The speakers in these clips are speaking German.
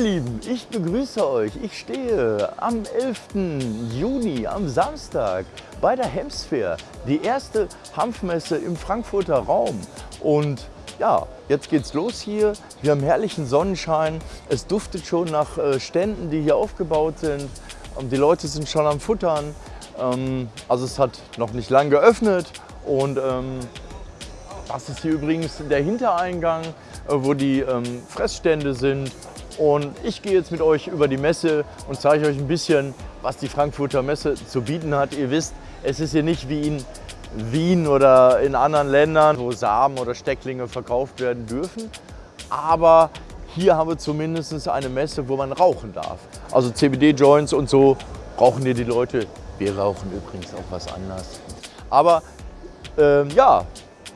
Lieben, ich begrüße euch. Ich stehe am 11. Juni, am Samstag, bei der Hemsfair, die erste Hanfmesse im Frankfurter Raum. Und ja, jetzt geht's los hier. Wir haben herrlichen Sonnenschein. Es duftet schon nach äh, Ständen, die hier aufgebaut sind. Die Leute sind schon am Futtern. Ähm, also es hat noch nicht lang geöffnet. Und ähm, das ist hier übrigens der Hintereingang, äh, wo die ähm, Fressstände sind. Und ich gehe jetzt mit euch über die Messe und zeige euch ein bisschen, was die Frankfurter Messe zu bieten hat. Ihr wisst, es ist hier nicht wie in Wien oder in anderen Ländern, wo Samen oder Stecklinge verkauft werden dürfen. Aber hier haben wir zumindest eine Messe, wo man rauchen darf. Also CBD-Joints und so rauchen hier die Leute. Wir rauchen übrigens auch was anderes. Aber ähm, ja,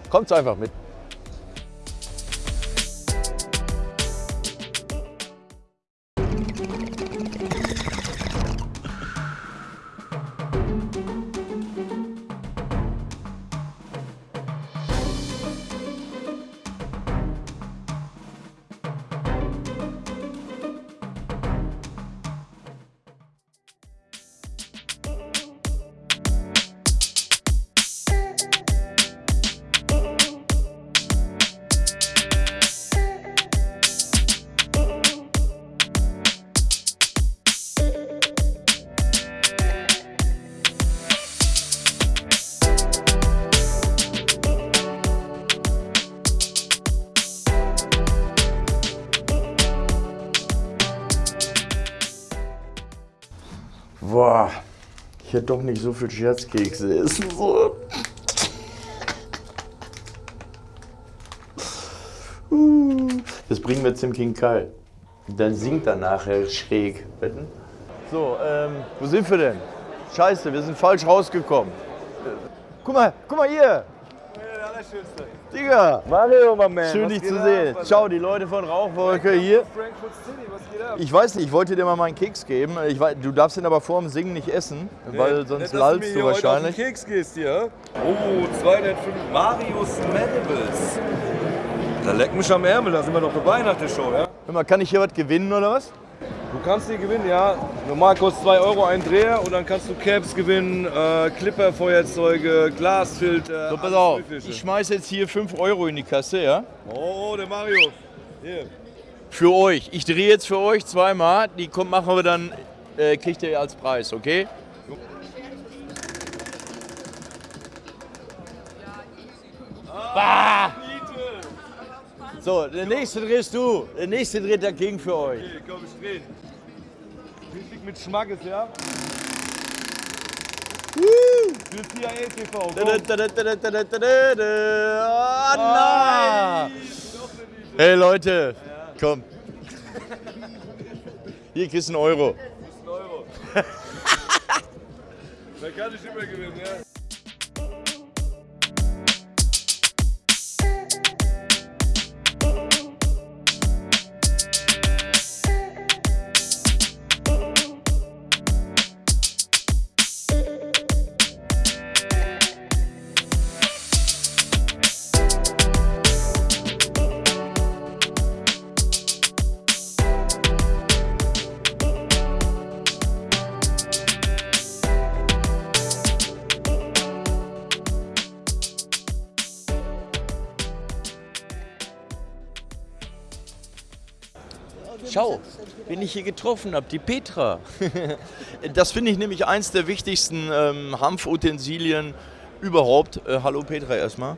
kommt einfach mit. Ich hätte doch nicht so viel Scherzkekse essen sollen. Uh, Das bringen wir zum King Kai. Dann singt er nachher schräg. Wetten? So, ähm, wo sind wir denn? Scheiße, wir sind falsch rausgekommen. Guck mal, guck mal hier. Digga, Mario, mein Man. schön dich zu ab, sehen. Alter? Ciao, die Leute von Rauchwolke hier. Frankfurt City, was geht ab? Ich weiß nicht, ich wollte dir mal meinen Keks geben. Ich weiß, du darfst ihn aber vor dem Singen nicht essen, weil Nett, sonst mir lallst du heute wahrscheinlich. Auf den Keks gehst hier. Oh, 205 Marius Medibles. Da leck mich am Ärmel, da sind wir noch dabei nach der Show, ja? Hör mal, kann ich hier was gewinnen oder was? Du kannst die gewinnen, ja. Normal kostet 2 Euro ein Dreher und dann kannst du Caps gewinnen, äh, Clipper-Feuerzeuge, Glasfilter. So, pass auf, ich schmeiß jetzt hier 5 Euro in die Kasse, ja? Oh, der Mario. Hier. Für euch. Ich drehe jetzt für euch zweimal. Die kommt, machen wir dann, äh, kriegt ihr als Preis, okay? Bah! So, der nächste drehst du. Der nächste dreht dagegen für euch. Okay, komm, ich dreh. Richtig mit Schmackes, ja? Für CIA TV. Ah, Hey Leute, komm. Hier kriegst du einen Euro. Ein Euro. da kann ich immer gewinnen, ja? Schau, wen ich hier getroffen habe, die Petra. Das finde ich nämlich eins der wichtigsten ähm, Hanfutensilien überhaupt. Äh, hallo Petra erstmal.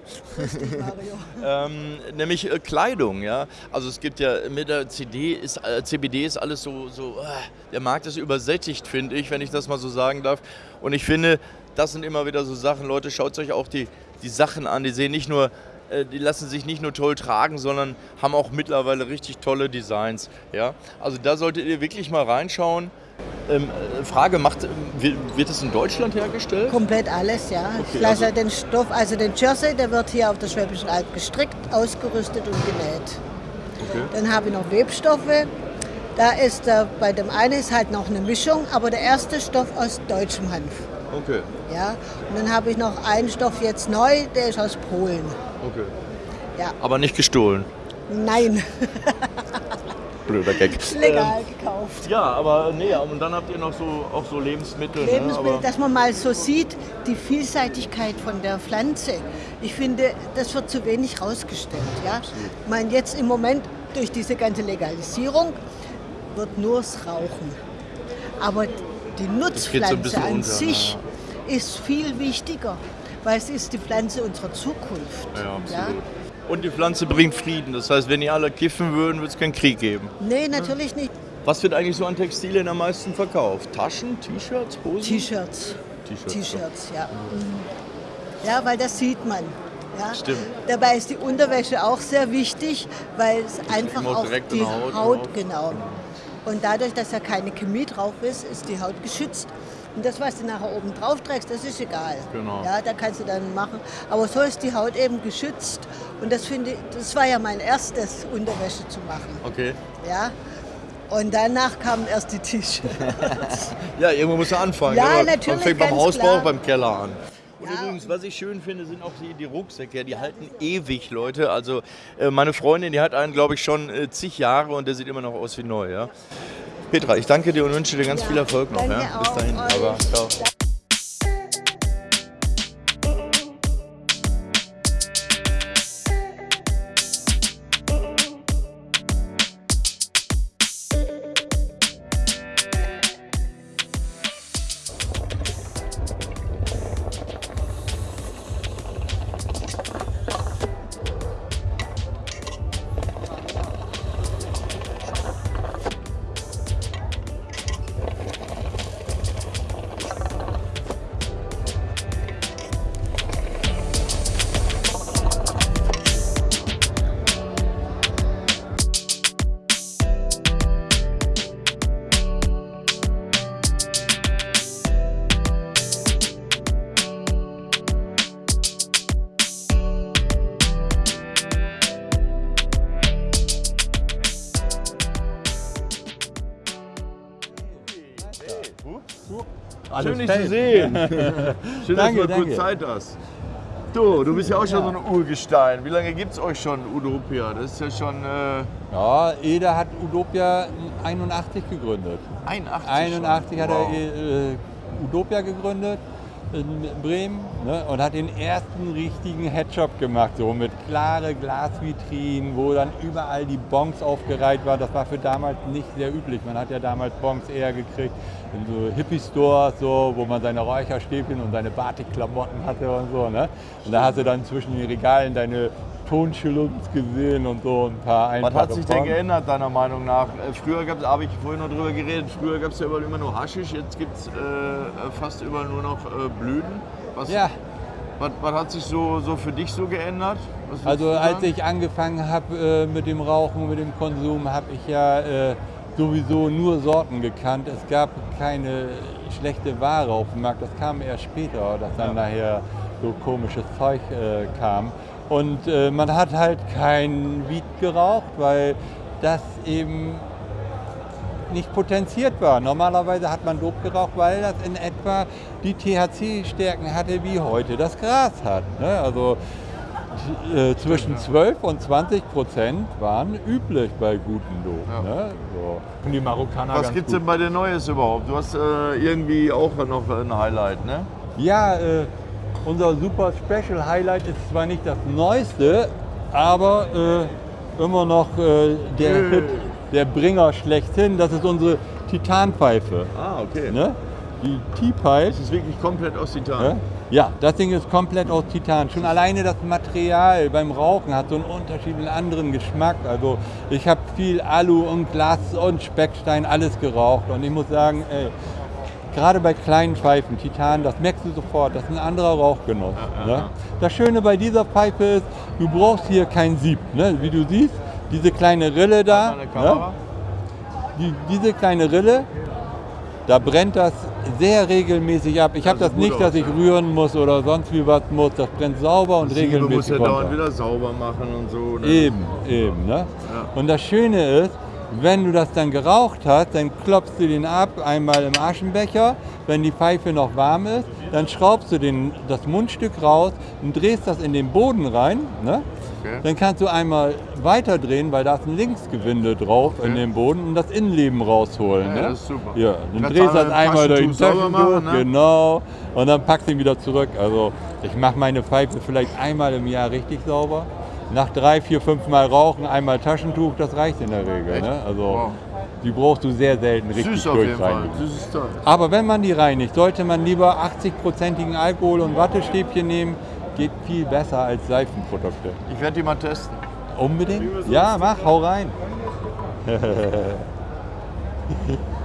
ähm, nämlich äh, Kleidung, ja. Also es gibt ja mit der CD ist äh, CBD ist alles so so äh, der Markt ist übersättigt, finde ich, wenn ich das mal so sagen darf. Und ich finde, das sind immer wieder so Sachen, Leute, schaut euch auch die die Sachen an, die sehen nicht nur die lassen sich nicht nur toll tragen, sondern haben auch mittlerweile richtig tolle Designs. Ja? Also da solltet ihr wirklich mal reinschauen. Ähm, äh, Frage, macht, wird, wird es in Deutschland hergestellt? Komplett alles, ja. Okay, ich lasse also- den Stoff, also den Jersey, der wird hier auf der Schwäbischen Alb gestrickt, ausgerüstet und genäht. Okay. Dann habe ich noch Webstoffe. Da ist äh, bei dem einen ist halt noch eine Mischung, aber der erste Stoff aus deutschem Hanf. Okay, Ja. Und dann habe ich noch einen Stoff jetzt neu, der ist aus Polen. Okay. Ja. Aber nicht gestohlen. Nein. blöder Gag. Legal gekauft. Ja, aber nee, und dann habt ihr noch so auch so Lebensmittel. Lebensmittel, ne? dass man mal so sieht, die Vielseitigkeit von der Pflanze. Ich finde, das wird zu wenig rausgestellt. Ja? Ich meine, jetzt im Moment durch diese ganze Legalisierung wird nur das Rauchen. Aber die so Nutzpflanze bisschen an unter, sich ist viel wichtiger, weil es ist die Pflanze unserer Zukunft. Ja, absolut. Und die Pflanze bringt Frieden. Das heißt, wenn die alle kiffen würden, würde es keinen Krieg geben. Nee, natürlich nicht. Was wird eigentlich so an Textilien am meisten verkauft? Taschen, T-Shirts, Hosen? T-Shirts. T-Shirts, T-Shirts, ja. Mhm. Ja, weil das sieht man. Ja. Stimmt. Dabei ist die Unterwäsche auch sehr wichtig, weil es einfach immer auch direkt die Haut Haut, genau. Und dadurch, dass ja keine Chemie drauf ist, ist die Haut geschützt. Und das, was du nachher oben drauf trägst, das ist egal. Genau. Ja, da kannst du dann machen. Aber so ist die Haut eben geschützt. Und das finde ich, das war ja mein erstes, Unterwäsche zu machen. Okay. Ja. Und danach kamen erst die T-Shirts. Ja, irgendwo muss er anfangen. Ja, Aber Man natürlich, fängt beim Hausbau, klar. beim Keller an. Und Ja. übrigens, was ich schön finde, sind auch die, die Rucksäcke. Die halten ewig, Leute. Also äh, meine Freundin, die hat einen, glaube ich, schon äh, zig Jahre und der sieht immer noch aus wie neu. Ja? Petra, ich danke dir und wünsche dir ganz Ja, viel Erfolg noch. Ja? Bis dahin. Aber, ciao. Schön, dich zu sehen. Schön, Danke, dass du mal kurz danke. Zeit hast. Du, du bist ja auch schon so ein Urgestein. Wie lange gibt es euch schon, Udopia? Das ist ja schon äh, Ja, Eder hat Udopia 81 gegründet. 81 81 schon. hat Wow. er äh, Udopia gegründet in Bremen ne, und hat den ersten richtigen Headshop gemacht, so mit klare Glasvitrinen, wo dann überall die Bonks aufgereiht waren. Das war für damals nicht sehr üblich. Man hat ja damals Bonks eher gekriegt in so Hippie-Stores, so, wo man seine Räucherstäbchen und seine Batikklamotten hatte und so. Ne? Und da hast du dann zwischen den Regalen deine Tonschulungs gesehen und so ein paar Was einfache hat sich denn geändert, deiner Meinung nach? Äh, Früher gab es, habe ich vorhin noch drüber geredet, früher gab es ja überall immer nur Haschisch, jetzt gibt es äh, fast überall nur noch äh, Blüten. Was, Ja, was, was hat sich so, so für dich so geändert? Was Also als ich angefangen habe äh, mit dem Rauchen, mit dem Konsum, habe ich ja äh, sowieso nur Sorten gekannt. Es gab keine schlechte Ware auf dem Markt. Das kam erst später, dass dann nachher so komisches Zeug äh, kam. Und äh, man hat halt kein Weed geraucht, weil das eben nicht potenziert war. Normalerweise hat man Dope geraucht, weil das in etwa die THC-Stärken hatte, wie heute das Gras hat. Ne? Also äh, zwischen 12 und 20 Prozent waren üblich bei guten Dope. Ja. Ne? So. Und die Marokkaner Was gibt es denn bei dir Neues überhaupt? Du hast äh, irgendwie auch noch ein Highlight, ne? Ja, äh, unser super Special Highlight ist zwar nicht das Neueste, aber äh, immer noch äh, der Nö. Hit, der Bringer schlechthin. Das ist unsere Titanpfeife. Ah, okay. Ne? Die T-Pipe. Das ist wirklich komplett aus Titan. Ne? Ja, das Ding ist komplett aus Titan. Schon alleine das Material beim Rauchen hat so einen unterschiedlichen anderen Geschmack. Also ich habe viel Alu und Glas und Speckstein alles geraucht und ich muss sagen, ey, gerade bei kleinen Pfeifen, Titan, das merkst du sofort, das ist ein anderer Rauchgenuss. Ja, ja, ne? ja. Das Schöne bei dieser Pfeife ist, du brauchst hier kein Sieb. Ne? Wie du siehst, diese kleine Rille da, ne? Die, diese kleine Rille, da brennt das sehr regelmäßig ab. Ich habe Das das nicht, dass aus, ich ja. rühren muss oder sonst wie was muss. Das brennt sauber und Siebe muss regelmäßig ja dauernd wieder sauber machen und so. Ne? Eben, eben. Ne? Und das Schöne ist, wenn du das dann geraucht hast, dann klopfst du den ab, einmal im Aschenbecher. Wenn die Pfeife noch warm ist, dann schraubst du den, das Mundstück raus und drehst das in den Boden rein. Ne? Okay. Dann kannst du einmal weiterdrehen, weil da ist ein Linksgewinde drauf in dem Boden und das Innenleben rausholen. Ja, ne? das ist super. Ja, dann Kannst drehst du das einmal durch den Taschentuch, machen, ne? genau, und dann packst du ihn wieder zurück. Also ich mache meine Pfeife vielleicht einmal im Jahr richtig sauber. Nach drei, vier, fünf Mal rauchen, einmal Taschentuch, das reicht in der Regel. Ne? Also Wow. die brauchst du sehr selten richtig Süß auf jeden Fall. Süßes Teil. Aber wenn man die reinigt, sollte man lieber 80-prozentigen Alkohol und Wattestäbchen nehmen. Geht viel besser als Seifenprodukte. Ich werde die mal testen. Unbedingt? Ja, mach, hau rein.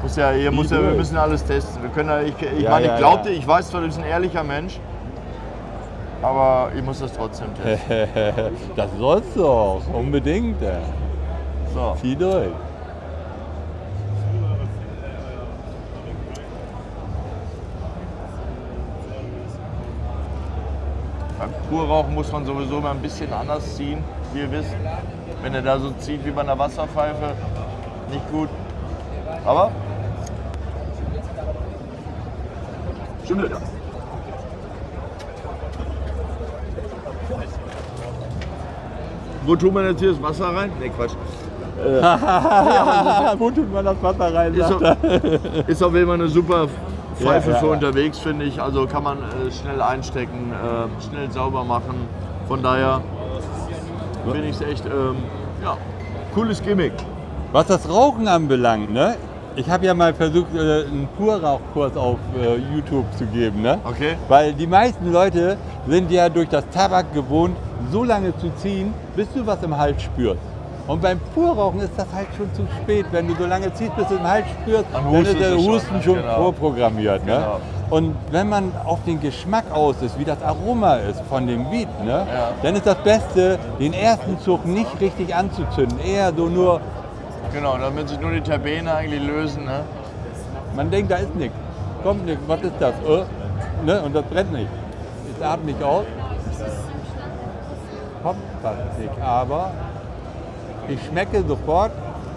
Muss ja, ihr muss ja, wir müssen alles testen. Wir können ja, ich ich Ja, meine, ja, ich glaubte, ja. ich weiß zwar, du bist ein ehrlicher Mensch, aber ich muss das trotzdem testen. das sollst du auch, unbedingt. ja. So. Zieh durch. Beim Purrauchen muss man sowieso mal ein bisschen anders ziehen, wie ihr wisst. Wenn er da so zieht wie bei einer Wasserpfeife, nicht gut. Aber schon wieder. Wo tun wir jetzt hier das Wasser rein? Ne, Quatsch. Wo tut man das Wasser rein? Ist, auf, ist auf jeden Fall eine super Pfeife Ja, für unterwegs, finde ich. Also kann man äh, schnell einstecken, äh, schnell sauber machen. Von daher finde ich es echt, ähm, ja, cooles Gimmick. Was das Rauchen anbelangt, ne? Ich habe ja mal versucht, äh, einen Purrauchkurs auf äh, YouTube zu geben, ne? Okay. Weil die meisten Leute sind ja durch das Tabak gewohnt, so lange zu ziehen, bis du was im Hals spürst. Und beim Purrauchen ist das halt schon zu spät. Wenn du so lange ziehst, bis du im Hals spürst, Dann ist der Husten schon genau. vorprogrammiert. Ne? Genau. Und wenn man auf den Geschmack aus ist, wie das Aroma ist von dem Beat, ne? Ja. dann ist das Beste, den ersten Zug nicht richtig anzuzünden. Eher so nur Genau, damit sich nur die Terpene eigentlich lösen. Ne? Man denkt, da ist nichts. Kommt nichts. Was ist das? Äh? Ne? Und das brennt nicht. Es atmet nicht aus. Kommt fast nicht. Aber ich schmecke sofort,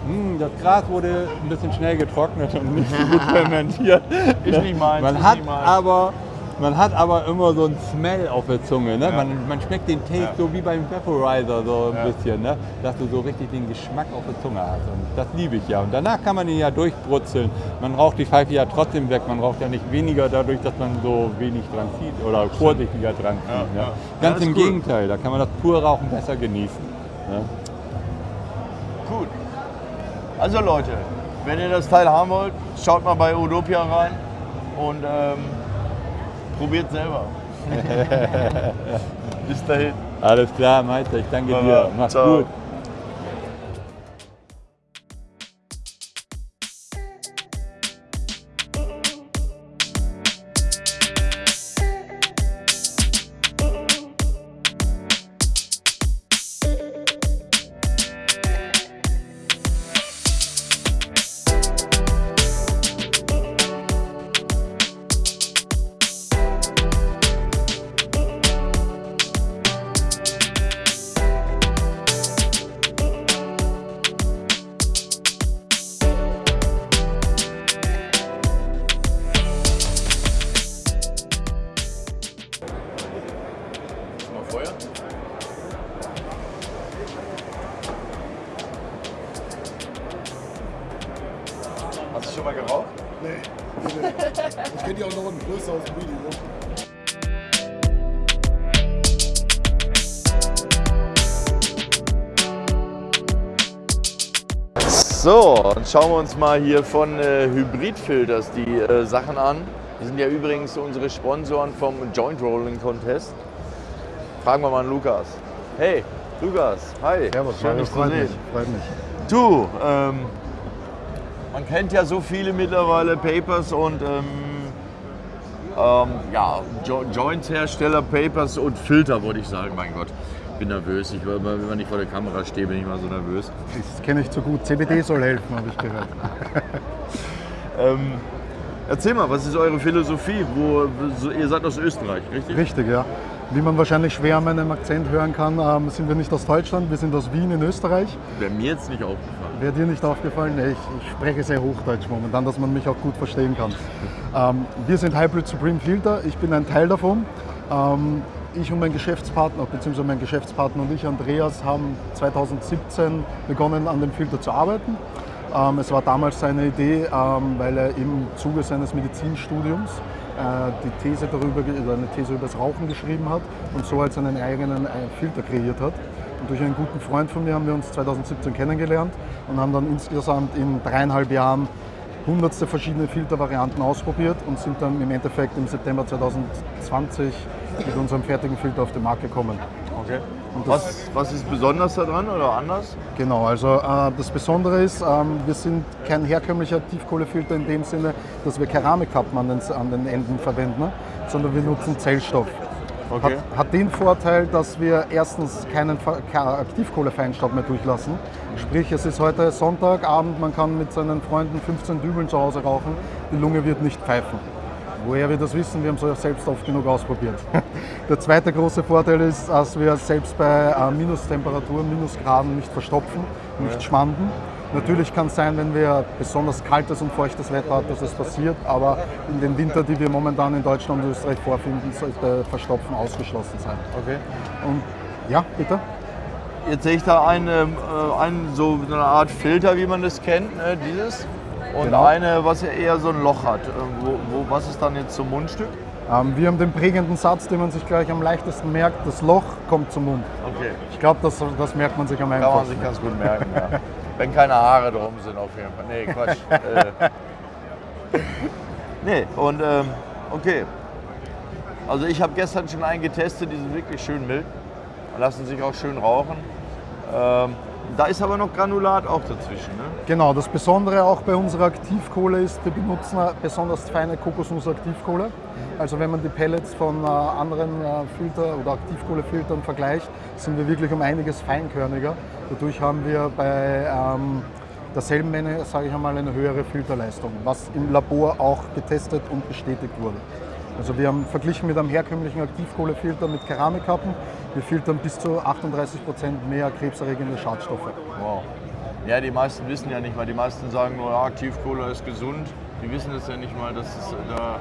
hm, das Gras wurde ein bisschen schnell getrocknet und nicht so gut fermentiert. Ist nicht meins, Man hat aber man hat aber immer so einen Smell auf der Zunge. Ne? Ja. Man, man schmeckt den Taste Ja. so wie beim Vaporizer so ein Ja. bisschen, ne? dass du so richtig den Geschmack auf der Zunge hast. Und das liebe ich ja. Und danach kann man ihn ja durchbrutzeln. Man raucht die Pfeife ja trotzdem weg. Man raucht ja nicht weniger dadurch, dass man so wenig dran zieht oder vorsichtiger dran zieht. Ne? Ganz im cool. Gegenteil, da kann man das Purrauchen besser genießen. Ne? Gut. Also Leute, wenn ihr das Teil haben wollt, schaut mal bei Udopia rein und ähm, probiert selber. Bis dahin. Alles klar, Meister, ich danke Baba. dir. Mach's Ciao. gut. Dann schauen wir uns mal hier von äh, Hybrid-Filters die äh, Sachen an. Die sind ja übrigens unsere Sponsoren vom Joint Rolling Contest. Fragen wir mal an Lukas. Hey, Lukas, hi. Servus, Schön, dich zu freut sehen. mich, freut mich. Du, ähm, man kennt ja so viele mittlerweile Papers und ähm, ähm, ja, jo Joint-Hersteller, Papers und Filter, wollte ich sagen. Mein Gott, bin nervös. Ich, wenn man nicht vor der Kamera stehe, bin ich mal so nervös. Das kenne ich zu gut. CBD soll helfen, habe ich gehört. Ähm, erzähl mal, was ist eure Philosophie? Wo, so, ihr seid aus Österreich, richtig? Richtig, ja. Wie man wahrscheinlich schwer an meinem Akzent hören kann, ähm, sind wir nicht aus Deutschland, wir sind aus Wien in Österreich. Wäre mir jetzt nicht aufgefallen. Wäre dir nicht aufgefallen? Nee, ich, ich spreche sehr Hochdeutsch momentan, dass man mich auch gut verstehen kann. Ähm, wir sind Hybrid Supreme Filter, ich bin ein Teil davon. Ähm, ich und mein Geschäftspartner, beziehungsweise mein Geschäftspartner und ich, Andreas, haben 2017 begonnen, an dem Filter zu arbeiten. Ähm, es war damals seine Idee, ähm, weil er im Zuge seines Medizinstudiums äh, die These darüber, eine These über das Rauchen geschrieben hat und so halt seinen eigenen äh, Filter kreiert hat. Und durch einen guten Freund von mir haben wir uns 2017 kennengelernt und haben dann insgesamt in dreieinhalb Jahren hundertste verschiedene Filtervarianten ausprobiert und sind dann im Endeffekt im September 2020 mit unserem fertigen Filter auf den Markt gekommen. Okay. Was, was ist besonders daran oder anders? Genau, also äh, das Besondere ist, ähm, wir sind kein herkömmlicher Tiefkohlefilter in dem Sinne, dass wir Keramikkappen an den, an den Enden verwenden, ne? sondern wir nutzen Zellstoff. Okay. Hat, hat den Vorteil, dass wir erstens keinen Aktivkohlefeinstaub mehr durchlassen. Sprich, es ist heute Sonntagabend, man kann mit seinen Freunden 15 Dübeln zu Hause rauchen, die Lunge wird nicht pfeifen. Woher wir das wissen, wir haben es ja selbst oft genug ausprobiert. Der zweite große Vorteil ist, dass wir selbst bei äh, Minustemperaturen, Minusgraden nicht verstopfen, nicht schmanden. Natürlich kann es sein, wenn wir besonders kaltes und feuchtes Wetter haben, dass es passiert, aber in den Winter, die wir momentan in Deutschland und Österreich vorfinden, sollte Verstopfen ausgeschlossen sein. Okay. Und ja, bitte? Jetzt sehe ich da eine, äh, einen, so eine Art Filter, wie man das kennt, ne? dieses. Und Genau. eine, was ja eher so ein Loch hat. Äh, Wo, wo, was ist dann jetzt zum Mundstück? Ähm, wir haben den prägenden Satz, den man sich gleich am leichtesten merkt, das Loch kommt zum Mund. Okay. Ich glaube, das, das merkt man sich am Kann man einfachsten. sich ganz gut merken, ja. Wenn keine Haare drum sind, auf jeden Fall. Nee, Quatsch. äh. Nee, und ähm, okay. Also ich habe gestern schon einen getestet, die sind wirklich schön mild. Lassen sich auch schön rauchen. Ähm, da ist aber noch Granulat auch dazwischen, ne? Genau, das Besondere auch bei unserer Aktivkohle ist, wir benutzen besonders feine Kokosnuss-Aktivkohle. Also wenn man die Pellets von äh, anderen äh, Filter- oder Aktivkohlefiltern vergleicht, sind wir wirklich um einiges feinkörniger. Dadurch haben wir bei ähm, derselben Menge, sage ich einmal, eine höhere Filterleistung, was im Labor auch getestet und bestätigt wurde. Also wir haben verglichen mit einem herkömmlichen Aktivkohlefilter mit Keramikkappen, wir filtern bis zu 38 Prozent mehr krebserregende Schadstoffe. Wow. Ja, die meisten wissen ja nicht mal. Die meisten sagen nur, ja, Aktivkohle ist gesund. Die wissen es ja nicht mal, dass es da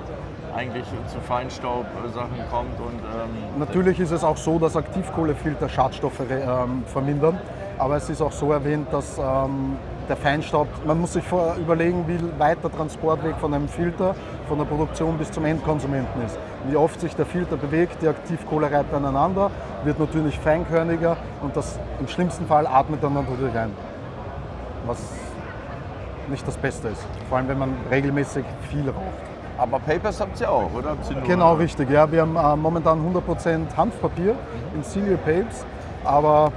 eigentlich zu Feinstaub-Sachen kommt. Und, ähm, Natürlich ist es auch so, dass Aktivkohlefilter Schadstoffe ähm, vermindern. Aber es ist auch so erwähnt, dass ähm, der Feinstaub, man muss sich vor überlegen, wie weit der Transportweg von einem Filter, von der Produktion bis zum Endkonsumenten ist. Wie oft sich der Filter bewegt, die Aktivkohle reibt aneinander, wird natürlich feinkörniger und das im schlimmsten Fall atmet dann natürlich ein. Was nicht das Beste ist. Vor allem, wenn man regelmäßig viel raucht. aber Papers habt ihr auch, oder? Genau, richtig. Ja, wir haben äh, momentan 100% Hanfpapier in Silio Papes, aber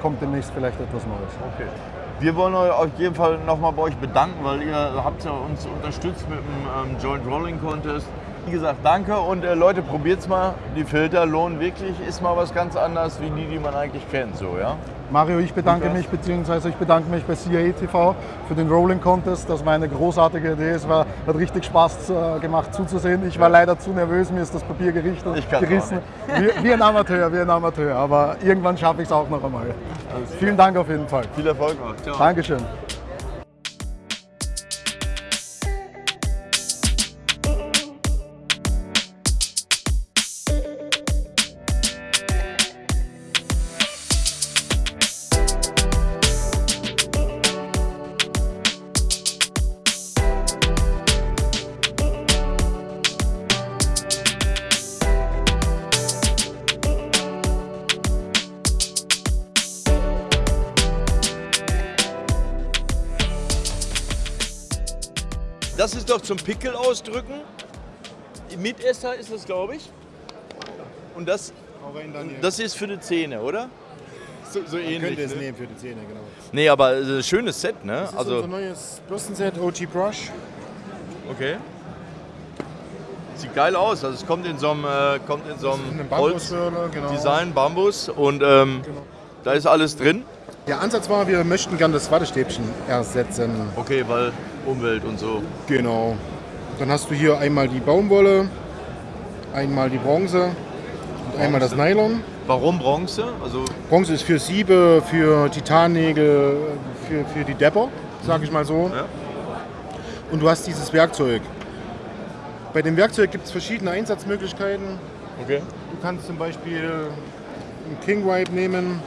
kommt demnächst vielleicht etwas Neues. Okay. Wir wollen euch auf jeden Fall nochmal bei euch bedanken, weil ihr habt ja uns unterstützt mit dem ähm, Joint Rolling Contest. Wie gesagt, danke und äh, Leute, probiert's mal. Die Filter lohnen wirklich, ist mal was ganz anderes wie die, die man eigentlich kennt, so, ja? Mario, ich bedanke mich, beziehungsweise ich bedanke mich bei CIA TV für den Rolling Contest. Das war eine großartige Idee. Es war, hat richtig Spaß äh, gemacht zuzusehen. Ich war leider zu nervös, mir ist das Papier gerichtet, Ich gerissen. Wie, wie ein Amateur, wie ein Amateur. Aber irgendwann schaffe ich es auch noch einmal. Vielen Dank auf jeden Fall. Viel Erfolg noch. Ciao. Dankeschön. Doch zum Pickel ausdrücken. Mitesser ist das, glaube ich. Und das, das ist für die Zähne, oder? So, so ähnlich. könnte es ne? nehmen für die Zähne, genau. Nee, aber äh, schönes Set, ne? Das ist Also, unser neues Bürstenset OG Brush. okay. Sieht geil aus. Also es kommt in so einem, äh, kommt in so Ein einem Bambuswürler, genau. Holzdesign, Bambus und ähm, da ist alles drin. Der Ansatz war, wir möchten gerne das Wattestäbchen ersetzen. Okay, weil Umwelt und so. Genau. Dann hast du hier einmal die Baumwolle, einmal die Bronze und einmal das Nylon. Warum Bronze? Also Bronze ist für Siebe, für Titannägel, für, für die Depper, sag ich mal so. Ja. Und du hast dieses Werkzeug. Bei dem Werkzeug gibt es verschiedene Einsatzmöglichkeiten. okay. Du kannst zum Beispiel einen King Wipe nehmen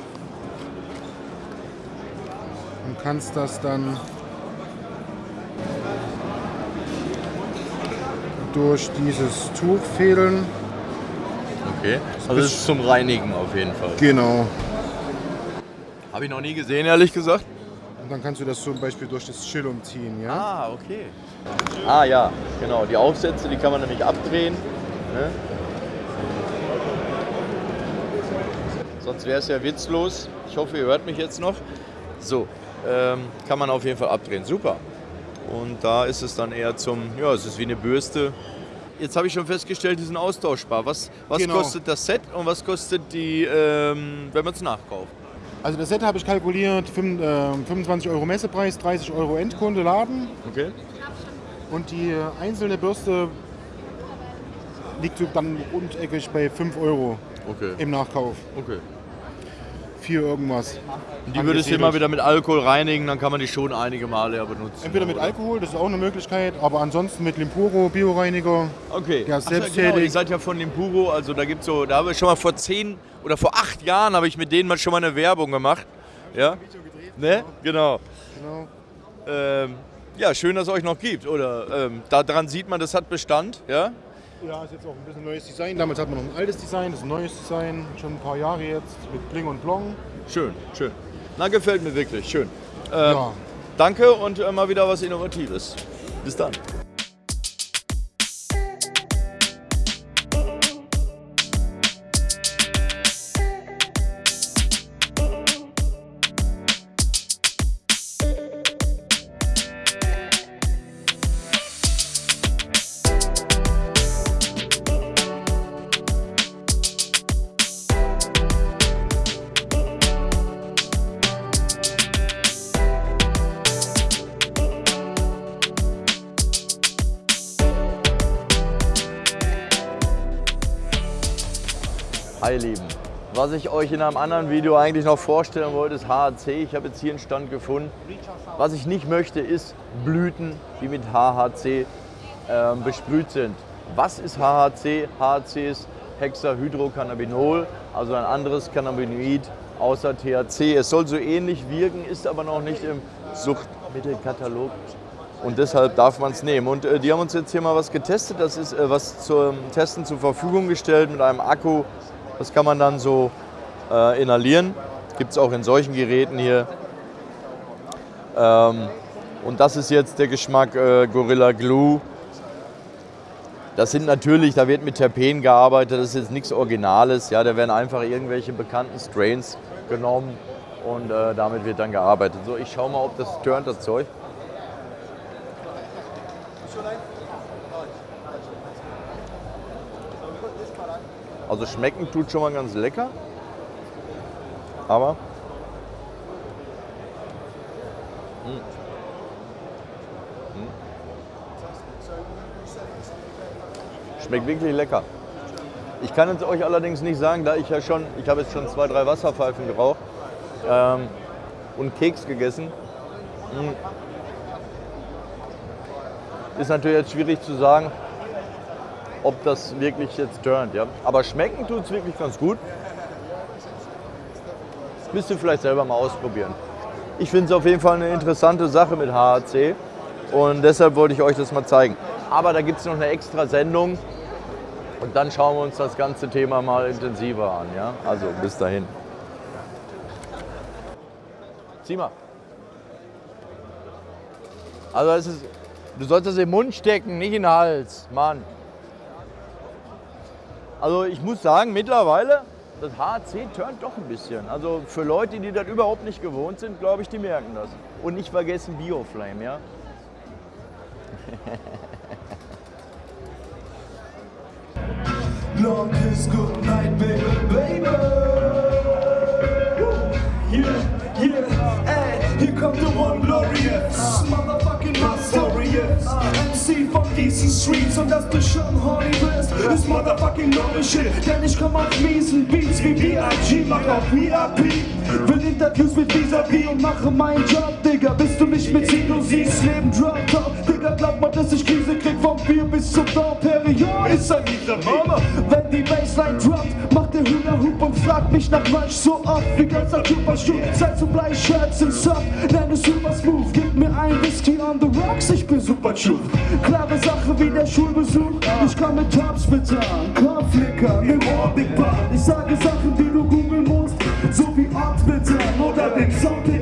und kannst das dann durch dieses Tuch fädeln. Okay. Also das ist zum Reinigen auf jeden Fall. Genau. Habe ich noch nie gesehen, ehrlich gesagt. Und dann kannst du das zum Beispiel durch das Chillum ziehen, ja? Ah, okay. Ah ja, genau. Die Aufsätze, die kann man nämlich abdrehen. Ne? Sonst wäre es ja witzlos. Ich hoffe, ihr hört mich jetzt noch. So, kann man auf jeden Fall abdrehen. Super. Und da ist es dann eher zum, ja, es ist wie eine Bürste. Jetzt habe ich schon festgestellt, die sind austauschbar. Was, was Genau. kostet das Set und was kostet die, ähm, wenn man es nachkauft? Also das Set habe ich kalkuliert, fünf- äh, 25 Euro Messepreis, 30 Euro Endkunde Laden. Okay. Und die einzelne Bürste liegt dann rundeckig bei 5 Euro Okay. im Nachkauf. okay. Für irgendwas. Und die würdest du immer wieder mit Alkohol reinigen, dann kann man die schon einige Male ja benutzen. Entweder mit oder? Alkohol, das ist auch eine Möglichkeit, aber ansonsten mit Limpuro, Bioreiniger. Okay. Ja, selbsttätig. Genau, ihr seid ja von Limpuro, also da gibt's so, da habe ich schon mal vor zehn oder vor acht Jahren habe ich mit denen mal schon mal eine Werbung gemacht. Ja? Ne? Genau. Genau. Ähm, ja, schön, dass es euch noch gibt. Oder ähm, daran sieht man, das hat Bestand. Ja? Ja, ist jetzt auch ein bisschen neues Design. Damals hat man noch ein altes Design, das ist ein neues Design, schon ein paar Jahre jetzt mit Bling und Blong. Schön, schön. Na, gefällt mir wirklich. Schön. Ähm, Ja. Danke und mal wieder was Innovatives. Bis dann. Hi Lieben, was ich euch in einem anderen Video eigentlich noch vorstellen wollte, ist HHC. Ich habe jetzt hier einen Stand gefunden. Was ich nicht möchte, ist Blüten, die mit HHC ähm, besprüht sind. Was ist HHC? HHC ist Hexahydrocannabinol, also ein anderes Cannabinoid außer THC. Es soll so ähnlich wirken, ist aber noch nicht im Suchtmittelkatalog. Und deshalb darf man es nehmen. Und äh, die haben uns jetzt hier mal was getestet. Das ist äh, was zum Testen zur Verfügung gestellt mit einem Akku. Das kann man dann so äh, inhalieren. Gibt es auch in solchen Geräten hier. Ähm, und das ist jetzt der Geschmack äh, Gorilla Glue. Das sind natürlich, da wird mit Terpen gearbeitet, das ist jetzt nichts Originales. Ja, da werden einfach irgendwelche bekannten Strains genommen und äh, damit wird dann gearbeitet. So, ich schau mal, ob das turnt, das Zeug. Also schmecken tut schon mal ganz lecker. Aber. Mm. Mm. Schmeckt wirklich lecker. Ich kann es euch allerdings nicht sagen, da ich ja schon, ich habe jetzt schon zwei, drei Wasserpfeifen geraucht ähm, und Keks gegessen. Mm. Ist natürlich jetzt schwierig zu sagen, ob das wirklich jetzt turnt. Ja? Aber schmecken tut es wirklich ganz gut. Müsst ihr vielleicht selber mal ausprobieren. Ich finde es auf jeden Fall eine interessante Sache mit HHC und deshalb wollte ich euch das mal zeigen. Aber da gibt es noch eine extra Sendung und dann schauen wir uns das ganze Thema mal intensiver an. Ja? Also bis dahin. Zieh mal. Also es ist, du sollst das im Mund stecken, nicht in den Hals. Mann. Also ich muss sagen, mittlerweile, das HC turnt doch ein bisschen. Also für Leute, die das überhaupt nicht gewohnt sind, glaube ich, die merken das. Und nicht vergessen Bioflame, ja? Long kiss, good night, baby, diesen Streets und dass du schon horny bist, ist motherfucking neue Shit. Denn ich komm auf miesen Beats wie B.I.G. mach auf VIP. Will Interviews mit Vis-a-vis und mache meinen Job, Digga. Bist du nicht mit Zino, siehst Leben drop top. Digga, glaub mal, dass ich Krise krieg vom Bier bis zum Down Period. Ist ein dieser Mama. Wenn die Bassline droppt, macht der Hühner Hup und fragt mich nach Lunch so oft wie ganzer Körperschuh. Seid so bleich, Shirts und Soft, nenn es super smooth. Gib mir ein Whisky on the rocks, ich bin super true. Klare Sache wie der Schulbesuch, ich komm mit Topsplitter, Kopflicker, im Ohr Big Bad. Ich sage Sachen, die du googeln musst, so wie Ortbitter oder den Soundpick